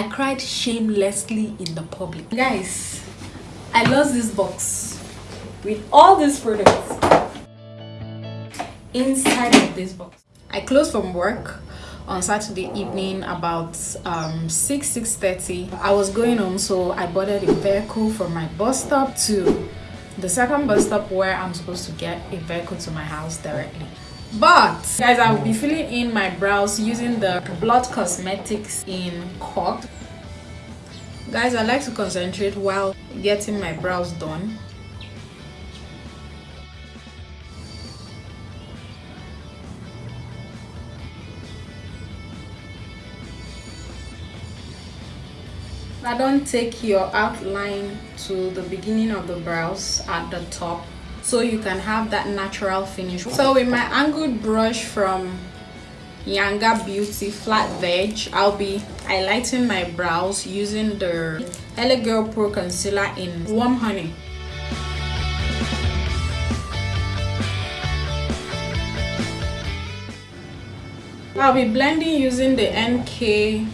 I cried shamelessly in the public. Guys, I lost this box with all these products inside of this box. I closed from work on Saturday evening about um, 6 6.30. I was going home so I boarded a vehicle from my bus stop to the second bus stop where I'm supposed to get a vehicle to my house directly. But guys, I will be filling in my brows using the Blot Cosmetics in Cork. Guys, I like to concentrate while getting my brows done. I don't take your outline to the beginning of the brows at the top so you can have that natural finish. So with my angled brush from Yanga Beauty Flat Veg I'll be highlighting my brows using the LA Girl Pro Concealer in Warm Honey. I'll be blending using the NK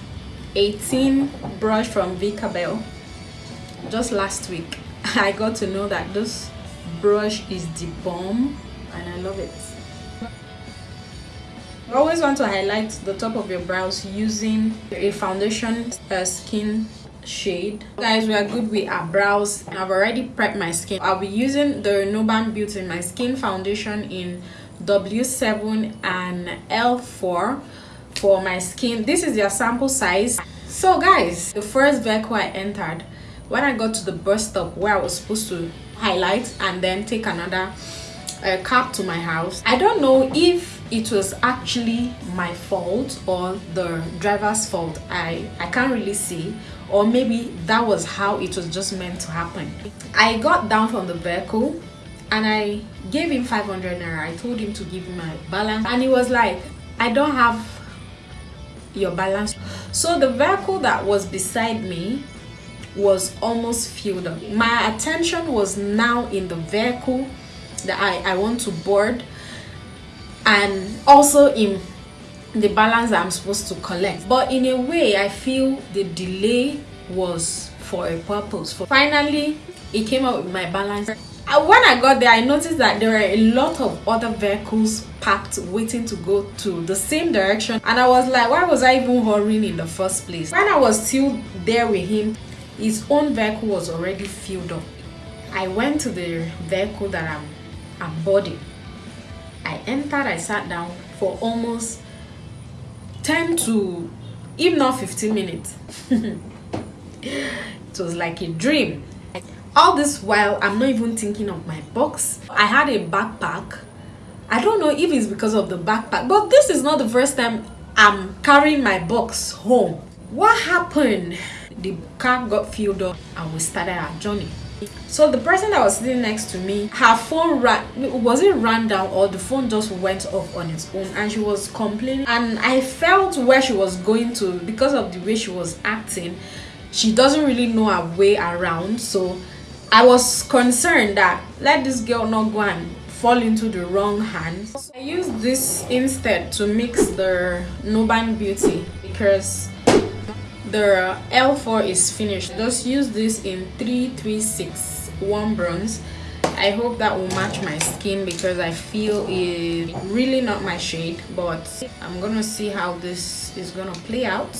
18 brush from Vicabel just last week I got to know that this brush is the bomb and I love it. You always want to highlight the top of your brows using a foundation uh, skin shade. Guys we are good with our brows. I've already prepped my skin. I'll be using the nuban beauty my skin foundation in w7 and l4 for my skin. This is your sample size. So guys the first vehicle i entered when i got to the bus stop where i was supposed to highlight and then take another uh, cab to my house. I don't know if it was actually my fault or the driver's fault. I i can't really see. Or maybe that was how it was just meant to happen. I got down from the vehicle and i gave him 500 naira. I told him to give me my balance. And he was like i don't have your balance. So the vehicle that was beside me was almost filled up. My attention was now in the vehicle that i i want to board and also in the balance i'm supposed to collect. But in a way i feel the delay was for a purpose. For finally it came out with my balance. Uh, when i got there i noticed that there were a lot of other vehicles parked waiting to go to the same direction. And i was like why was i even hurrying in the first place? When i was still there with him his own vehicle was already filled up. I went to the vehicle that i'm i'm boarding. I entered i sat down for almost 10 to if not 15 minutes. It was like a dream. All this while i'm not even thinking of my box. I had a backpack. I don't know if it's because of the backpack but this is not the first time i'm carrying my box home. What happened the car got filled up and we started our journey. So the person that was sitting next to me her phone ran was it ran down or the phone just went off on its own and she was complaining. And i felt where she was going to because of the way she was acting she doesn't really know her way around. So I was concerned that let this girl not go and fall into the wrong hands. I used this instead to mix the Nuban Beauty because the L4 is finished. Just use this in 336 warm bronze. I hope that will match my skin because I feel it really not my shade but I'm gonna see how this is gonna play out.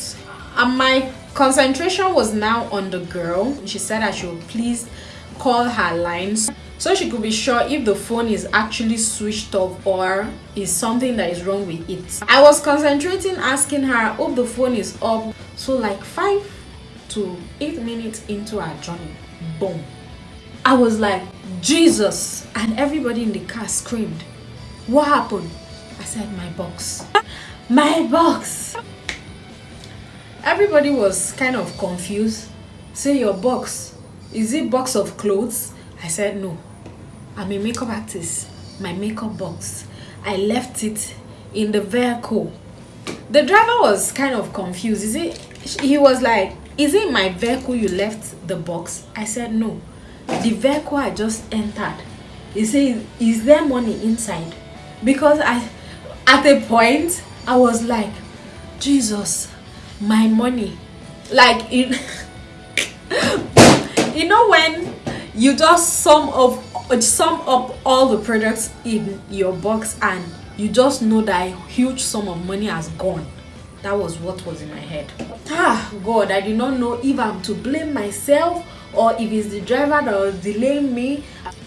And my concentration was now on the girl. She said I should please call her lines so she could be sure if the phone is actually switched off or is something that is wrong with it. I was concentrating asking her hope the phone is up so like five to eight minutes into our journey boom. I was like jesus. And everybody in the car screamed. What happened? I said my box. My box. Everybody was kind of confused. Say your box is it box of clothes? I said no i'm a makeup artist. My makeup box. I left it in the vehicle. The driver was kind of confused. Is it he was like is it my vehicle you left the box? I said no. The vehicle i just entered. He said is there money inside? Because i at a point i was like jesus my money. Like you know when you just sum up sum up all the products in your box and you just know that a huge sum of money has gone. That was what was in my head. Ah god i did not know if i'm to blame myself or if it's the driver that was delaying me.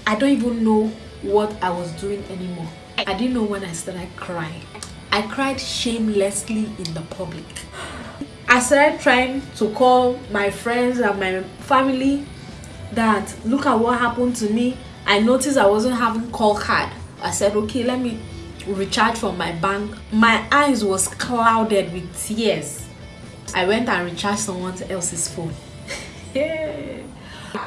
I don't even know what i was doing anymore. I didn't know when i started crying. I cried shamelessly in the public. I started trying to call my friends and my family that look at what happened to me i noticed i wasn't having call card i said okay let me recharge from my bank my eyes was clouded with tears i went and recharged someone else's phone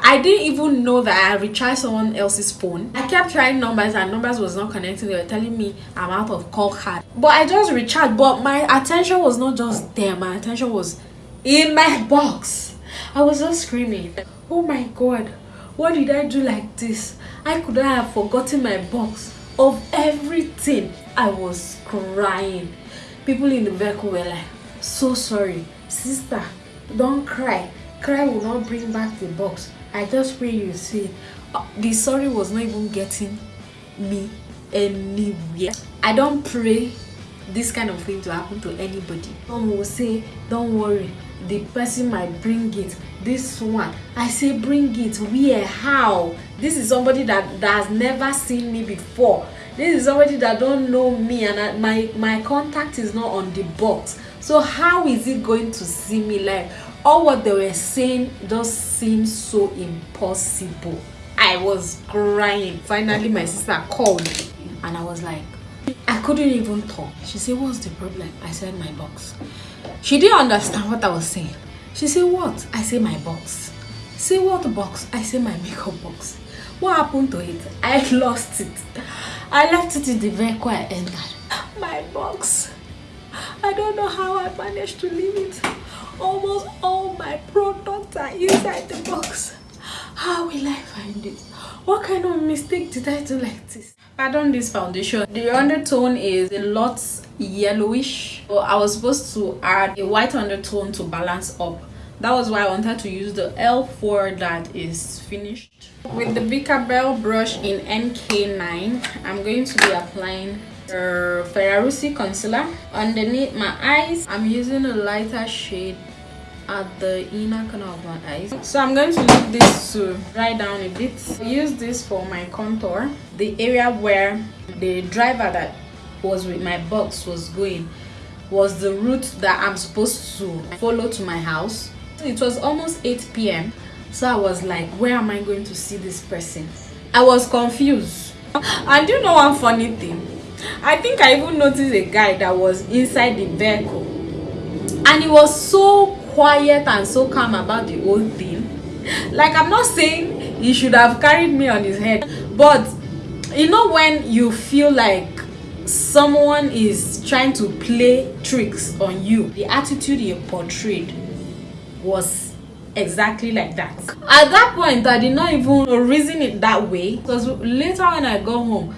I didn't even know that I recharged someone else's phone. I kept trying numbers and numbers was not connecting. They were telling me I'm out of call card. But I just recharged. But my attention was not just there. My attention was in my box. I was just screaming. Oh my god. What did I do like this? I could have forgotten my box of everything. I was crying. People in the vehicle were like, so sorry. Sister, don't cry cry will not bring back the box i just pray you see uh, the sorry was not even getting me anywhere i don't pray this kind of thing to happen to anybody some will say don't worry the person might bring it. This one i say bring it. Where? How? This is somebody that, that has never seen me before. This is somebody that don't know me and I, my my contact is not on the box. So how is it going to see me like all what they were saying just seemed so impossible. I was crying. Finally my sister called and i was like i couldn't even talk. She said what's the problem? I said my box. She didn't understand what i was saying. She said what? I said my box. Say what box? I said my makeup box. What happened to it? I lost it. I left it in the vehicle i entered. My box. I don't know how i managed to leave it. Almost all my products are inside the box how will i find it? What kind of mistake did i do like this? Pardon this foundation. The undertone is a lot yellowish. So i was supposed to add a white undertone to balance up. That was why i wanted to use the l4 that is finished. With the Bicarbel brush in nk9 i'm going to be applying the Ferrarusi concealer. Underneath my eyes i'm using a lighter shade at the inner corner of my eyes. So i'm going to leave this to dry down a bit. Use this for my contour the area where the driver that was with my box was going was the route that i'm supposed to follow to my house. It was almost 8 p.m so i was like where am i going to see this person? I was confused. And you know one funny thing? I think i even noticed a guy that was inside the vehicle. And he was so quiet and so calm about the whole thing. Like i'm not saying he should have carried me on his head but you know when you feel like someone is trying to play tricks on you the attitude he portrayed was exactly like that. At that point i did not even reason it that way because later when i got home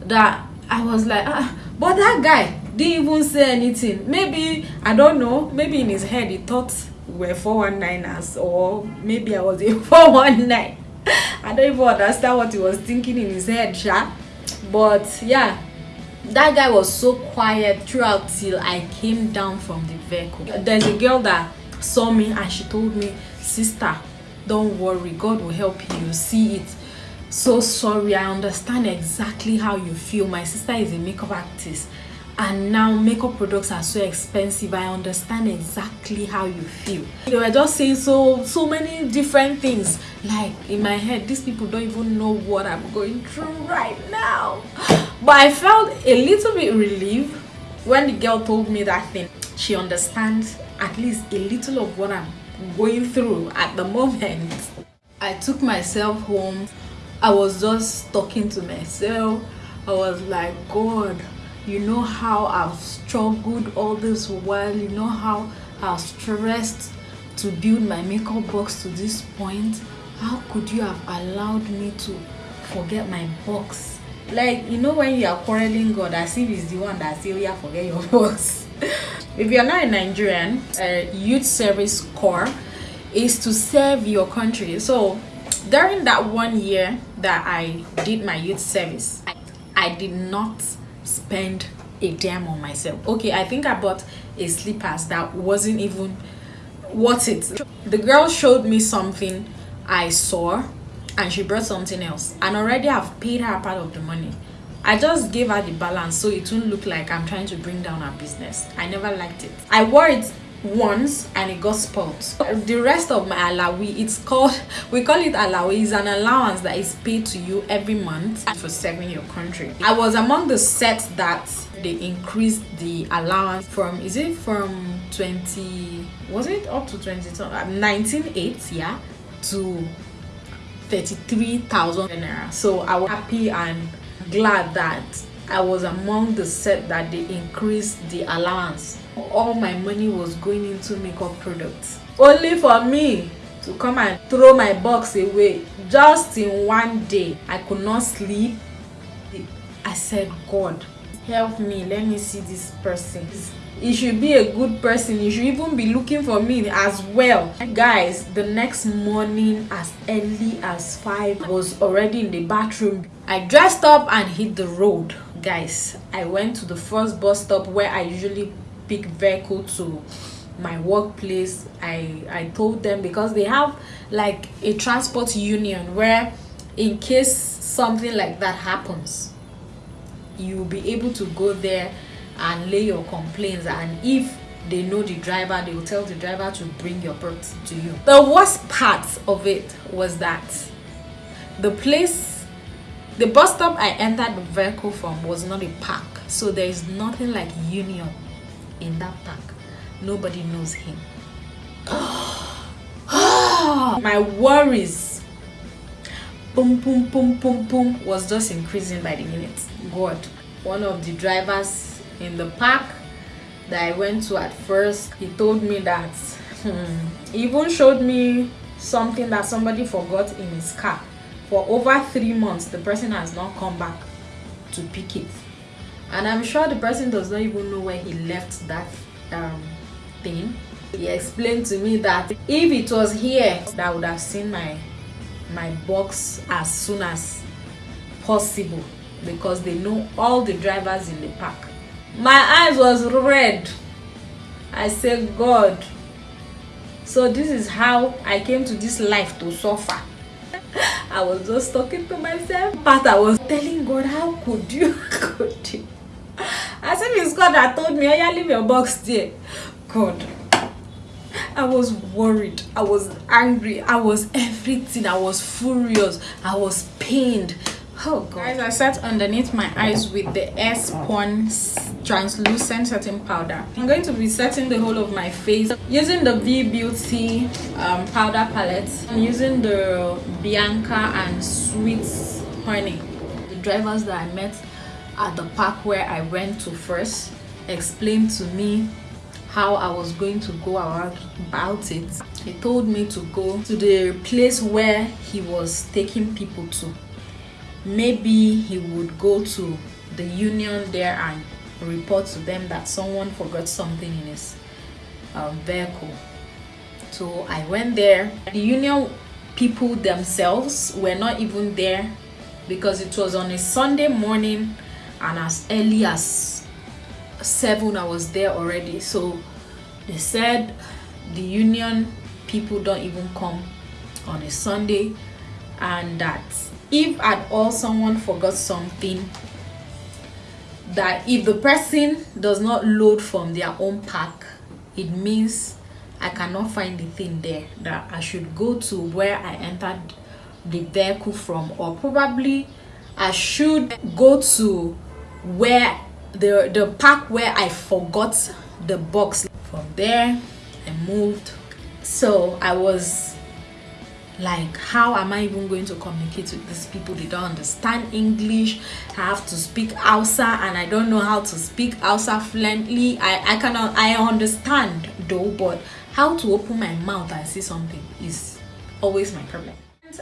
that i was like ah but that guy didn't even say anything. Maybe i don't know maybe in his head he thought we're 419ers or maybe i was a 419 i don't even understand what he was thinking in his head sha. but yeah. That guy was so quiet throughout till i came down from the vehicle. There's a girl that saw me and she told me sister don't worry god will help you see it. So sorry i understand exactly how you feel. My sister is a makeup artist and now makeup products are so expensive i understand exactly how you feel. They were just saying so so many different things. Like in my head these people don't even know what i'm going through right now. But i felt a little bit relieved when the girl told me that thing. She understands at least a little of what i'm going through at the moment. I took myself home. I was just talking to myself. I was like god you know how I've struggled all this while. You know how I've stressed to build my makeup box to this point. How could you have allowed me to forget my box? Like you know when you are quarreling God as if he's the one that say oh yeah forget your box. If you're not a nigerian youth service corps is to serve your country. So during that one year that i did my youth service i, I did not spend a damn on myself. Okay i think i bought a slippers that wasn't even worth it. The girl showed me something i saw and she brought something else. And already i've paid her part of the money. I just gave her the balance so it won't look like i'm trying to bring down her business. I never liked it. I wore it once and it got spoiled. The rest of my alawi it's called we call it alawi is an allowance that is paid to you every month for serving your country. I was among the set that they increased the allowance from is it from 20 was it up to 20 19.8 uh, yeah to 33,000 naira. So i was happy and glad that i was among the set that they increased the allowance all my money was going into makeup products. Only for me to come and throw my box away. Just in one day i could not sleep. I said god help me. Let me see this person. He should be a good person. He should even be looking for me as well. Guys the next morning as early as five I was already in the bathroom. I dressed up and hit the road. Guys i went to the first bus stop where i usually pick vehicle to my workplace i i told them because they have like a transport union where in case something like that happens you'll be able to go there and lay your complaints and if they know the driver they will tell the driver to bring your property to you. The worst part of it was that the place the bus stop i entered the vehicle from was not a park. So there is nothing like union in that park. Nobody knows him. My worries. Boom boom boom boom boom was just increasing by the minute. God. One of the drivers in the park that i went to at first he told me that hmm, he even showed me something that somebody forgot in his car. For over three months the person has not come back to pick it and i'm sure the person does not even know where he left that um, thing. He explained to me that if it was here that I would have seen my my box as soon as possible because they know all the drivers in the park. My eyes was red. I said god. So this is how i came to this life to suffer. I was just talking to myself. But i was telling god how could you could you as said it's god that told me oh yeah leave your box there god I was worried. I was angry. I was everything. I was furious. I was pained. Oh god. Guys, I sat underneath my eyes with the Airspun translucent setting powder. I'm going to be setting the whole of my face using the V Beauty um, powder palette. I'm using the Bianca and Sweet Honey. The drivers that I met at the park where I went to first explained to me how I was going to go about it. He told me to go to the place where he was taking people to. Maybe he would go to the union there and report to them that someone forgot something in his um, vehicle. So I went there. The union people themselves were not even there because it was on a Sunday morning and as early as seven i was there already. So they said the union people don't even come on a sunday. And that if at all someone forgot something that if the person does not load from their own pack it means i cannot find the thing there that i should go to where i entered the vehicle from. Or probably i should go to where the the park where i forgot the box. From there i moved. So i was like how am i even going to communicate with these people? They don't understand english. I have to speak hausa and i don't know how to speak hausa fluently. I i cannot i understand though but how to open my mouth and say something is always my problem.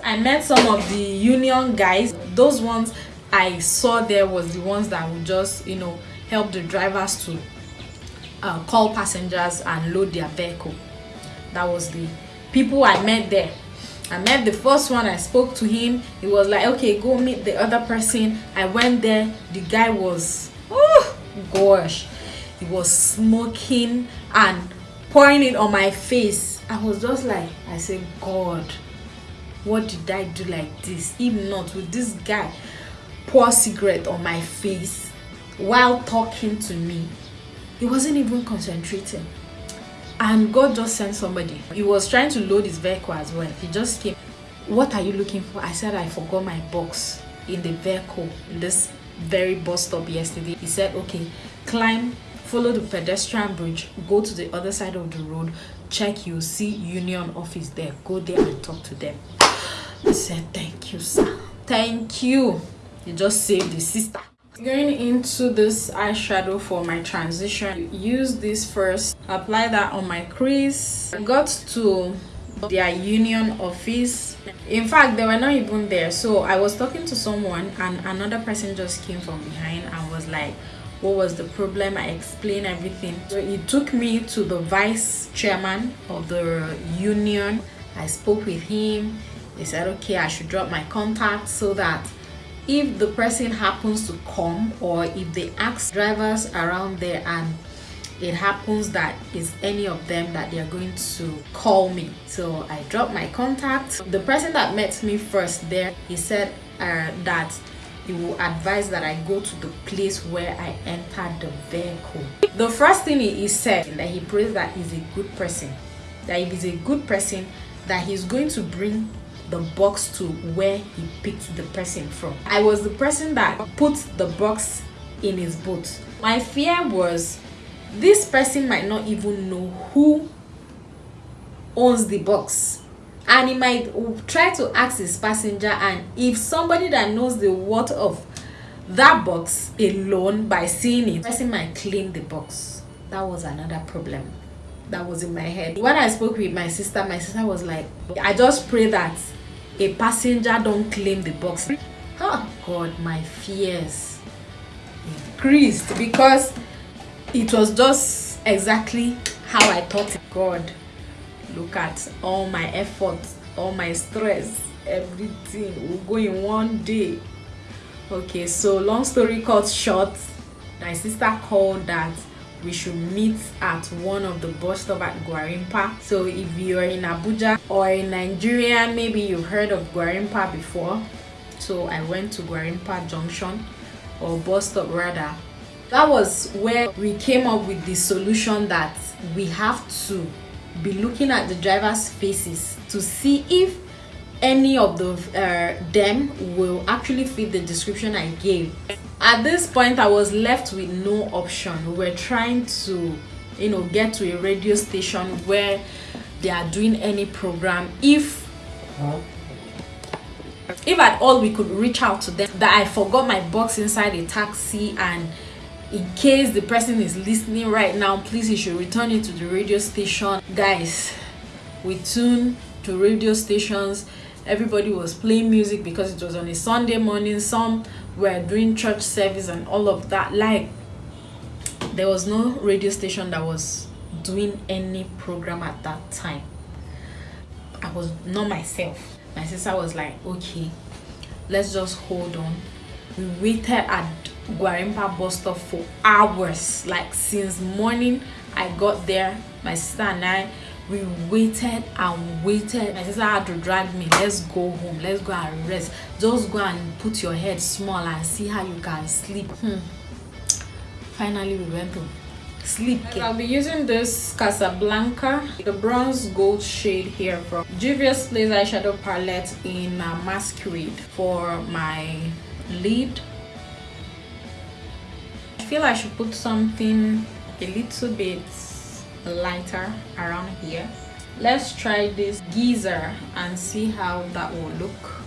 I met some of the union guys. Those ones I saw there was the ones that would just, you know, help the drivers to uh, call passengers and load their vehicle. That was the people i met there. I met the first one i spoke to him. He was like okay go meet the other person. I went there. The guy was oh gosh he was smoking and pouring it on my face. I was just like i said god what did i do like this? If not with this guy pour cigarette on my face while talking to me. He wasn't even concentrating. And god just sent somebody. He was trying to load his vehicle as well. He just came. What are you looking for? I said i forgot my box in the vehicle in this very bus stop yesterday. He said okay climb follow the pedestrian bridge go to the other side of the road check you see union office there go there and talk to them. I said thank you sir. Thank you you just saved the sister. Going into this eyeshadow for my transition use this first apply that on my crease. I got to their union office. In fact they were not even there. So i was talking to someone and another person just came from behind and was like what was the problem? I explained everything. So it took me to the vice chairman of the union. I spoke with him. He said okay i should drop my contact so that if the person happens to come or if they ask drivers around there and it happens that is any of them that they're going to call me. So i dropped my contact. The person that met me first there he said uh, that he will advise that i go to the place where i entered the vehicle. The first thing he, he said that he prays that he's a good person. That if he's a good person that he's going to bring the box to where he picked the person from. I was the person that put the box in his boot. My fear was this person might not even know who owns the box and he might try to ask his passenger and if somebody that knows the worth of that box alone by seeing it person might claim the box that was another problem that was in my head when i spoke with my sister my sister was like i just pray that a passenger don't claim the box. Oh god my fears. Increased because it was just exactly how i thought god look at all my efforts all my stress everything will go in one day. Okay so long story cut short. My sister called that we should meet at one of the bus stop at Gwarimpa. So if you're in Abuja or in Nigeria, maybe you've heard of Gwarimpa before. So I went to Gwarimpa Junction or bus stop rather. That was where we came up with the solution that we have to be looking at the drivers' faces to see if any of the uh, them will actually fit the description I gave. At this point i was left with no option. We were trying to you know get to a radio station where they are doing any program. If if at all we could reach out to them that i forgot my box inside a taxi and in case the person is listening right now please you should return it to the radio station. Guys we tune to radio stations everybody was playing music because it was on a sunday morning some were doing church service and all of that. Like there was no radio station that was doing any program at that time. I was not myself. My sister was like okay let's just hold on. We waited at Gwarimpa bus stop for hours. Like since morning i got there my sister and i we waited and waited. My sister had to drag me let's go home. Let's go and rest. Just go and put your head small and see how you can sleep. Hmm. finally we went to sleep i'll be using this casablanca the bronze gold shade here from juvia's place eyeshadow palette in uh, masquerade for my lid. I feel i should put something a little bit lighter around here. Let's try this geyser and see how that will look.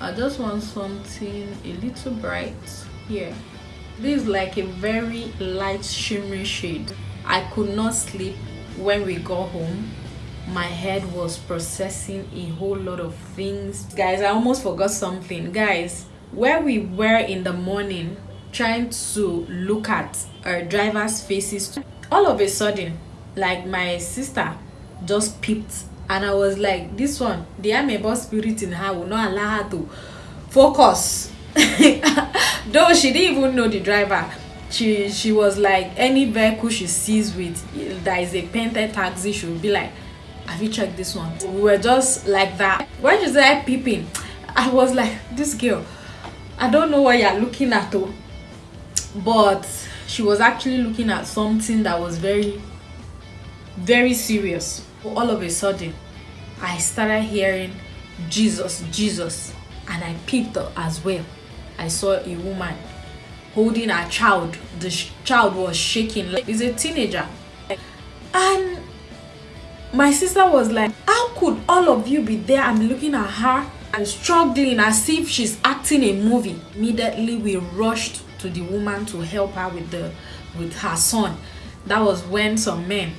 I just want something a little bright here. This is like a very light shimmery shade. I could not sleep when we got home. My head was processing a whole lot of things. Guys i almost forgot something. Guys where we were in the morning trying to look at our drivers faces all of a sudden like my sister just peeped and i was like this one the amebo spirit in her will not allow her to focus. Though she didn't even know the driver she she was like any vehicle she sees with that is a painted taxi she will be like have you checked this one? We were just like that. When she started peeping i was like this girl i don't know what you're looking at though but she was actually looking at something that was very very serious. All of a sudden i started hearing jesus jesus and i peeped as well. I saw a woman holding a child. The sh child was shaking like he's a teenager. And my sister was like how could all of you be there i'm looking at her and struggling as if she's acting a movie? Immediately we rushed to the woman to help her with the with her son. That was when some men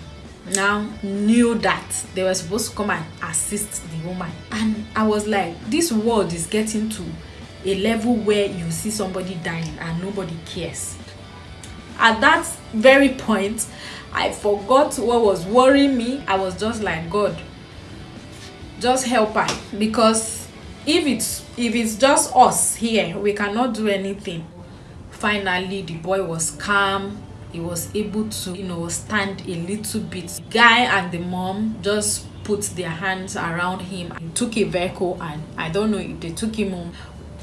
now knew that they were supposed to come and assist the woman. And i was like this world is getting to a level where you see somebody dying and nobody cares. At that very point i forgot what was worrying me. I was just like god just help her. Because if it's if it's just us here we cannot do anything finally the boy was calm. He was able to you know stand a little bit. Guy and the mom just put their hands around him he took a vehicle and i don't know if they took him home.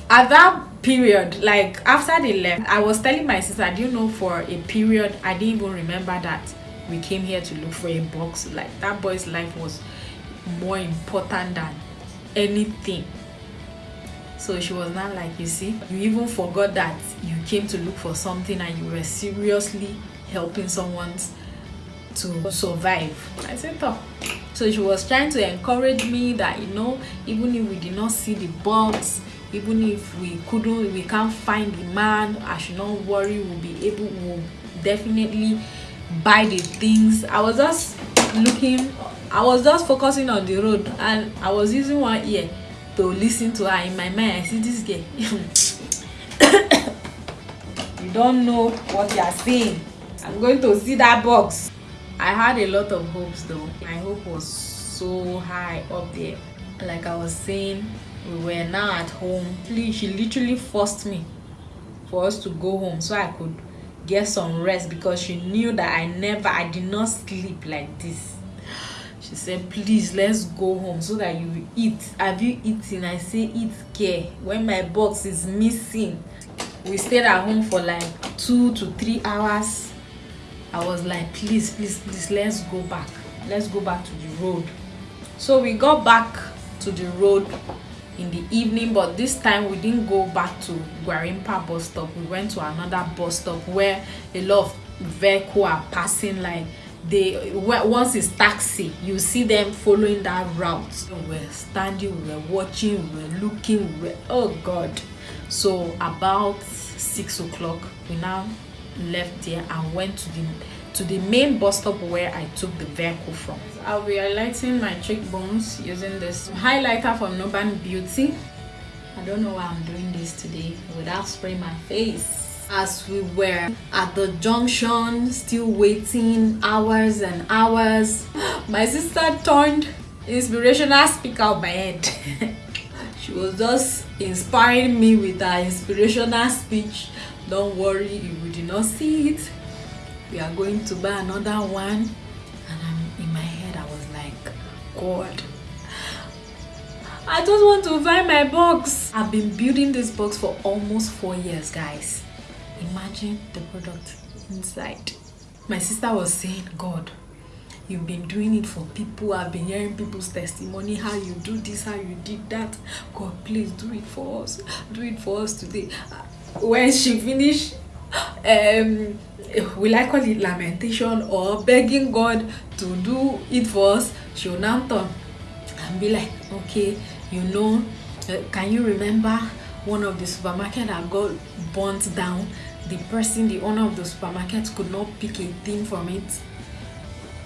At that period like after they left i was telling my sister do you know for a period i didn't even remember that we came here to look for a box? Like that boy's life was more important than anything so she was not like you see you even forgot that you came to look for something and you were seriously helping someone to survive. I said oh so she was trying to encourage me that you know even if we did not see the box even if we couldn't we can't find the man i should not worry we'll be able we'll definitely buy the things. I was just looking i was just focusing on the road and i was using one ear to listen to her in my mind. I see this girl. You don't know what you are saying i'm going to see that box. I had a lot of hopes though. My hope was so high up there. Like i was saying we were now at home. She literally forced me for us to go home so i could get some rest because she knew that i never i did not sleep like this she said please let's go home so that you eat. Have you eaten? I say eat care when my box is missing. We stayed at home for like two to three hours. I was like please please please let's go back. Let's go back to the road. So we got back to the road in the evening but this time we didn't go back to Gwarimpa bus stop. We went to another bus stop where a lot of vehicles are passing like they once it's taxi you see them following that route. We were standing we were watching we were looking we were oh god. So about six o'clock we now left there and went to the to the main bus stop where i took the vehicle from. I'll be highlighting my cheekbones using this highlighter from noban beauty. I don't know why i'm doing this today without spraying my face as we were at the junction still waiting hours and hours. My sister turned inspirational speaker of my head. She was just inspiring me with her inspirational speech. Don't worry if we did not see it. We are going to buy another one. And I'm, in my head i was like god. I just want to buy my box. I've been building this box for almost four years guys imagine the product inside. My sister was saying god you've been doing it for people. I've been hearing people's testimony how you do this how you did that. God please do it for us. Do it for us today. When she finished um will i call it lamentation or begging god to do it for us? She will now turn and be like okay you know uh, can you remember one of the supermarket that got burnt down the person the owner of the supermarket could not pick a thing from it.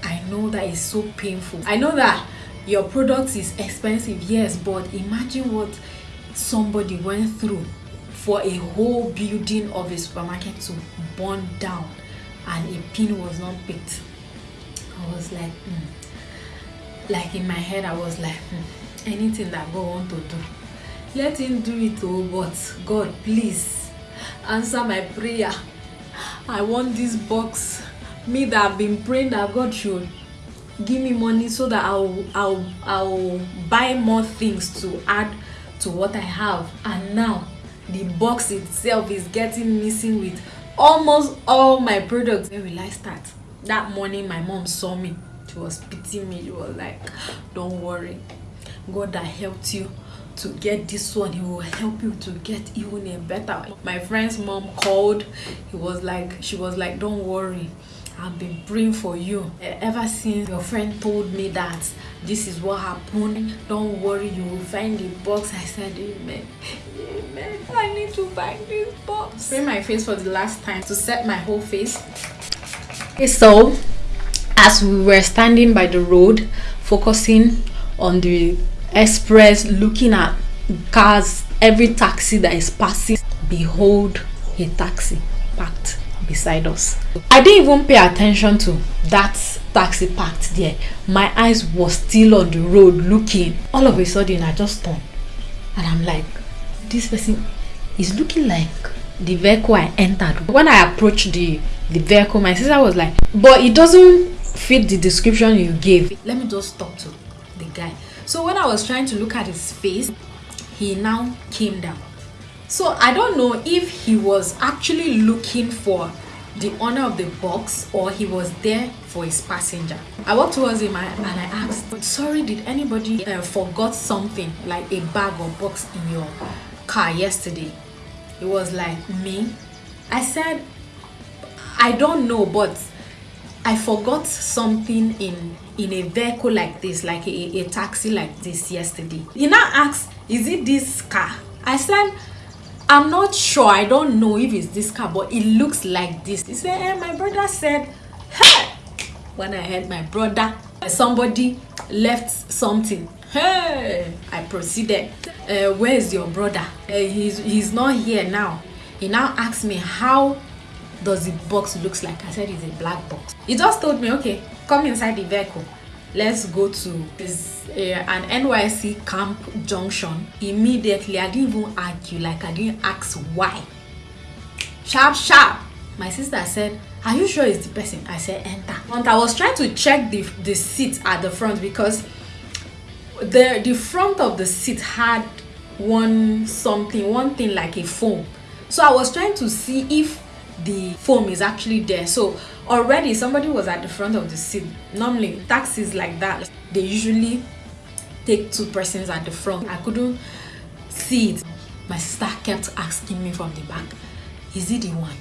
I know that is so painful. I know that your product is expensive yes but imagine what somebody went through for a whole building of a supermarket to burn down and a pin was not picked. I was like mm. like in my head i was like mm, anything that god want to do let him do it oh but god please answer my prayer. I want this box. Me that have been praying that god should give me money so that i'll i'll i'll buy more things to add to what i have. And now the box itself is getting missing with almost all my products. Where will i start? That morning my mom saw me. She was pitying me. She was like don't worry. God that helped you to get this one he will help you to get even a better my friend's mom called he was like she was like don't worry I've been praying for you ever since your friend told me that this is what happened. Don't worry, you will find the box. I said, Amen. Amen. I need to find this box. Spray my face for the last time to set my whole face. Okay, so as we were standing by the road, focusing on the express, looking at cars, every taxi that is passing, behold a taxi parked beside us. I didn't even pay attention to that taxi parked there. My eyes was still on the road looking. All of a sudden i just turned and i'm like this person is looking like the vehicle i entered. When i approached the the vehicle my sister was like but it doesn't fit the description you gave. Let me just talk to the guy so when i was trying to look at his face he now came down. So i don't know if he was actually looking for the owner of the box or he was there for his passenger. I walked towards him and i asked sorry did anybody uh, forgot something like a bag or box in your car yesterday? It was like me. I said i don't know but i forgot something in in a vehicle like this like a, a taxi like this yesterday. He now asked is it this car? I said i'm not sure. I don't know if it's this car but it looks like this. He said eh, my brother said hey when i heard my brother somebody left something. Hey i proceeded. Uh, where is your brother? Uh, he's he's not here now. He now asked me how does the box looks like? I said it's a black box. He just told me okay come inside the vehicle. Let's go to this uh, an NYSC camp junction immediately. I didn't even argue like I didn't ask why. Sharp sharp. My sister said are you sure it's the person? I said enter. And I was trying to check the the seat at the front because the the front of the seat had one something one thing like a foam so I was trying to see if the foam is actually there. So already somebody was at the front of the seat normally taxis like that they usually take two persons at the front. I couldn't see it. My sister kept asking me from the back is it the one?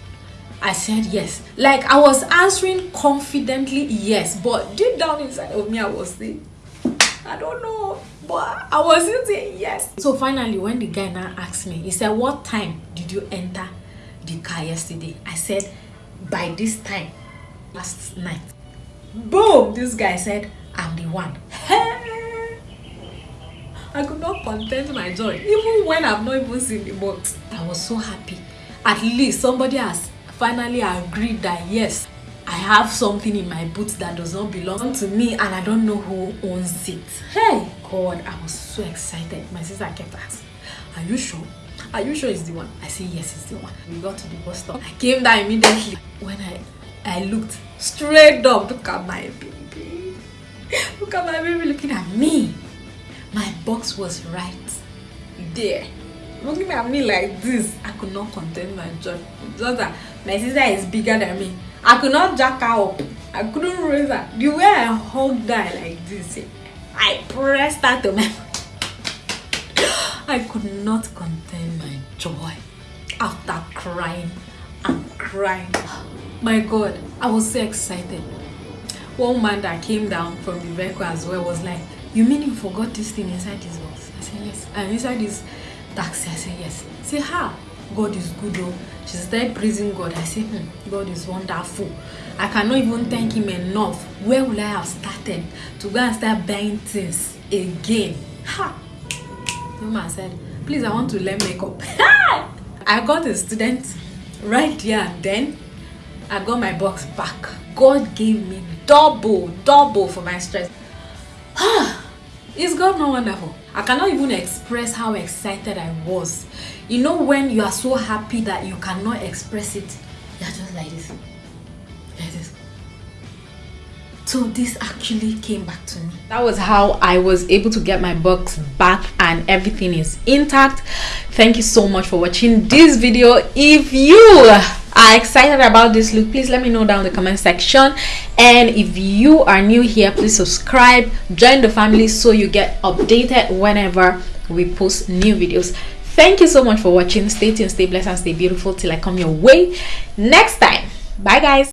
I said yes. Like i was answering confidently yes but deep down inside of me i was saying i don't know but i was saying yes. So finally when the guy now asked me he said what time did you enter the car yesterday. I said by this time last night. Boom! This guy said i'm the one. I could not content my joy even when i've not even seen the box i was so happy. At least somebody has finally agreed that yes i have something in my boots that does not belong to me and i don't know who owns it. Hey! God i was so excited. My sister kept asking are you sure are you sure it's the one i said yes it's the one we got to the bus stop i came down immediately when i I looked straight up. Look at my baby. Look at my baby looking at me. My box was right there. Looking at me like this. I could not contain my joy. Just that my sister is bigger than me. I could not jack her up. I couldn't raise her. The way I hugged her like this, I pressed her to my I could not contain joy after crying and crying. My god i was so excited. One man that came down from the vehicle as well was like you mean you forgot this thing inside this box? I said yes. And inside this taxi i said yes. Say ha god is good oh. She started praising god. I said hmm, god is wonderful. I cannot even thank him enough. Where will i have started to go and start buying things again? Ha! The man said please i want to learn makeup i got a student right there and then I got my box back. God gave me double, double for my stress. Is God not wonderful? I cannot even express how excited I was. You know when you are so happy that you cannot express it? You're just like this. Like this. So this actually came back to me. That was how I was able to get my box back and everything is intact. Thank you so much for watching this video. If you are excited about this look please let me know down in the comment section and if you are new here please subscribe join the family so you get updated whenever we post new videos thank you so much for watching stay tuned stay blessed and stay beautiful till i come your way next time bye guys